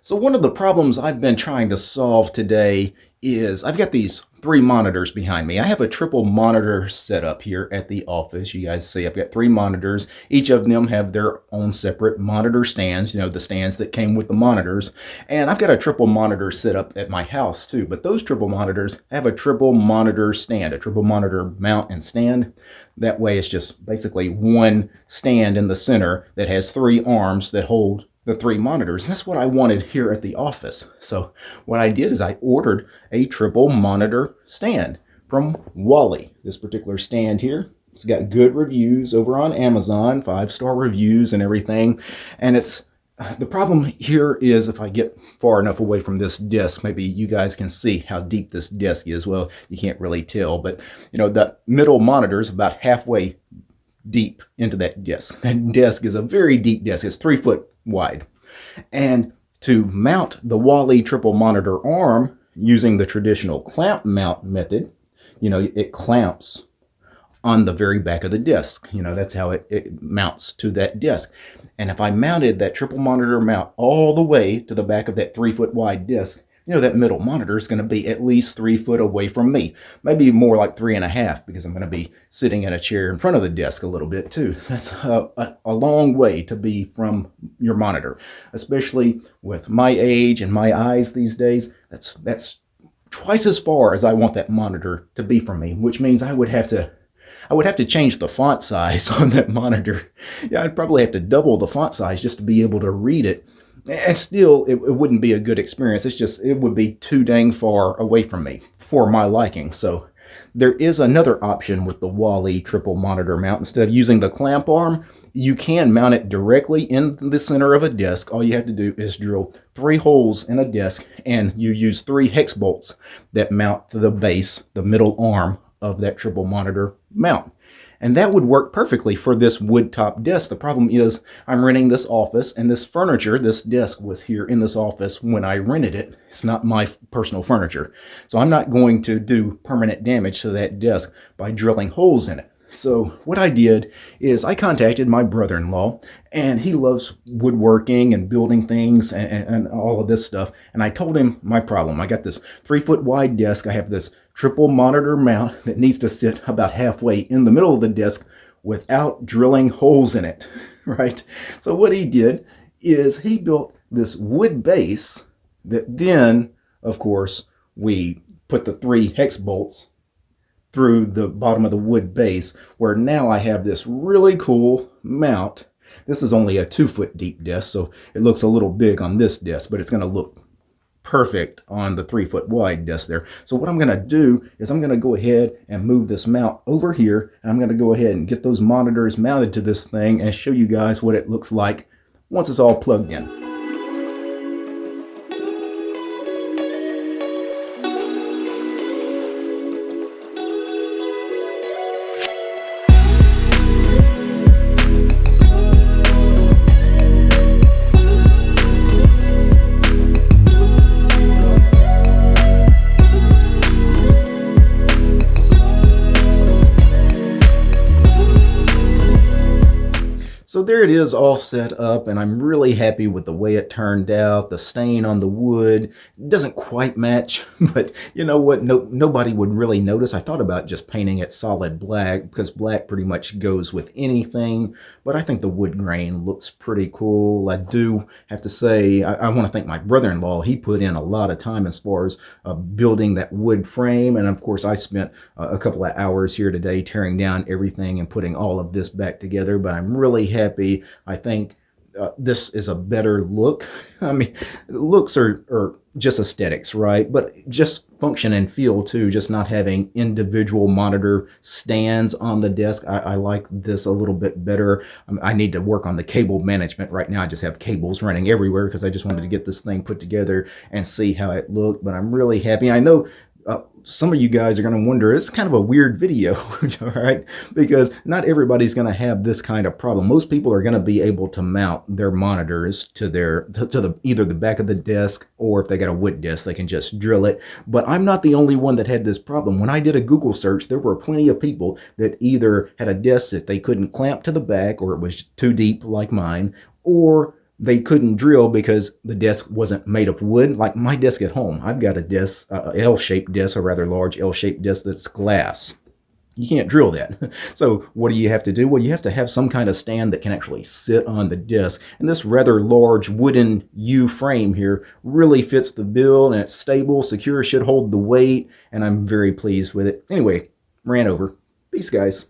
So one of the problems I've been trying to solve today is I've got these three monitors behind me. I have a triple monitor setup here at the office. You guys see I've got three monitors. Each of them have their own separate monitor stands, you know, the stands that came with the monitors. And I've got a triple monitor set up at my house too. But those triple monitors have a triple monitor stand, a triple monitor mount and stand. That way it's just basically one stand in the center that has three arms that hold the three monitors. That's what I wanted here at the office. So what I did is I ordered a triple monitor stand from WALI. This particular stand here, it's got good reviews over on Amazon, five-star reviews and everything. And it's the problem here is if I get far enough away from this disc, maybe you guys can see how deep this disc is. Well, you can't really tell, but you know, the middle monitor is about halfway deep into that disc. That disc is a very deep disc. It's three foot wide. And to mount the WALI triple monitor arm using the traditional clamp mount method, you know, it clamps on the very back of the disc. You know, that's how it, it mounts to that disc. And if I mounted that triple monitor mount all the way to the back of that three foot wide disc, you know, that middle monitor is going to be at least three foot away from me. Maybe more like three and a half because I'm going to be sitting in a chair in front of the desk a little bit too. That's a, a, a long way to be from your monitor, especially with my age and my eyes these days. That's, that's twice as far as I want that monitor to be from me, which means I would have to I would have to change the font size on that monitor. Yeah, I'd probably have to double the font size just to be able to read it and still it, it, wouldn't be a good experience. It's just, it would be too dang far away from me for my liking. So there is another option with the WALI triple monitor mount. Instead of using the clamp arm, you can mount it directly in the center of a disc. All you have to do is drill three holes in a disc and you use three hex bolts that mount to the base, the middle arm of that triple monitor mount. And that would work perfectly for this wood top desk. The problem is I'm renting this office and this furniture, this desk was here in this office when I rented it. It's not my personal furniture. So I'm not going to do permanent damage to that desk by drilling holes in it. So what I did is I contacted my brother-in-law and he loves woodworking and building things and, and, and, all of this stuff. And I told him my problem. I got this three foot wide desk. I have this triple monitor mount that needs to sit about halfway in the middle of the desk without drilling holes in it, right? So what he did is he built this wood base that then, of course, we put the three hex bolts through the bottom of the wood base where now I have this really cool mount. This is only a two foot deep disc, so it looks a little big on this disc, but it's going to look perfect on the three foot wide disc there. So what I'm going to do is I'm going to go ahead and move this mount over here and I'm going to go ahead and get those monitors mounted to this thing and show you guys what it looks like once it's all plugged in. So there it is all set up and I'm really happy with the way it turned out. The stain on the wood doesn't quite match, but you know what? No, nobody would really notice. I thought about just painting it solid black because black pretty much goes with anything, but I think the wood grain looks pretty cool. I do have to say, I, I want to thank my brother-in-law. He put in a lot of time as far as uh, building that wood frame. And of course, I spent uh, a couple of hours here today tearing down everything and putting all of this back together, but I'm really happy. I think uh, this is a better look. I mean, looks are, are just aesthetics, right? But just function and feel too, just not having individual monitor stands on the desk. I, I like this a little bit better. Um, I need to work on the cable management right now. I just have cables running everywhere because I just wanted to get this thing put together and see how it looked. But I'm really happy. I know uh, some of you guys are going to wonder, it's kind of a weird video, all right? Because not everybody's going to have this kind of problem. Most people are going to be able to mount their monitors to their to, to, the either the back of the desk or if they got a wood desk, they can just drill it. But I'm not the only one that had this problem. When I did a Google search, there were plenty of people that either had a desk that they couldn't clamp to the back or it was too deep like mine, or they couldn't drill because the desk wasn't made of wood. Like my desk at home, I've got a desk, uh, L-shaped desk, a rather large L-shaped desk that's glass. You can't drill that. So what do you have to do? Well, you have to have some kind of stand that can actually sit on the desk. And this rather large wooden U frame here really fits the bill and it's stable, secure, should hold the weight, and I'm very pleased with it. Anyway, ran over. Peace, guys.